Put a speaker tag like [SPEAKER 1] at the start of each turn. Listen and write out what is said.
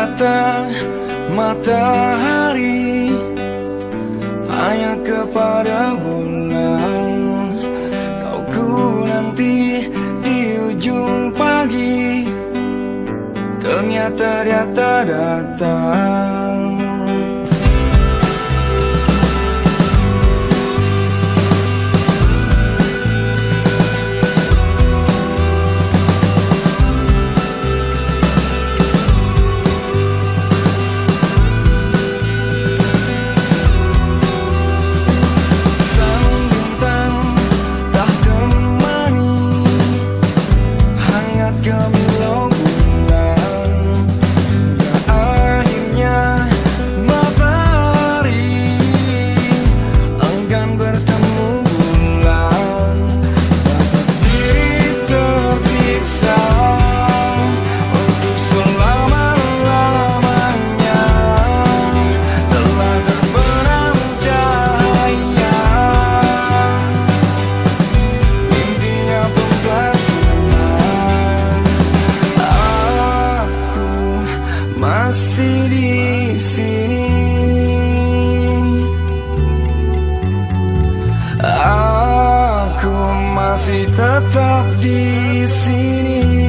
[SPEAKER 1] mata matahari Hanya kepada bulan. Kau ku nanti di ujung pagi Ternyata dia tak datang Come. coming masih di sini. Aku masih tetap di sini